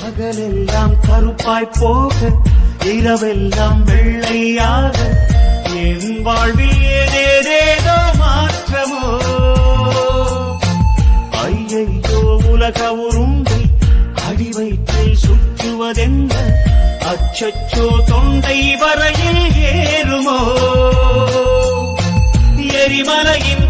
பகலெல்லாம் கருப்பாய் போக இரவெல்லாம் வெள்ளையாக. என் வாழ்வில் ஏதேதேதோ மாற்றமோ? ஐயையோ உலக உருண்டை அடி வைத்தில் சுற்றுவதென்ன? அச்சச்சோ தொண்டை வரையில் ஏறுமோ? எரிமலையின்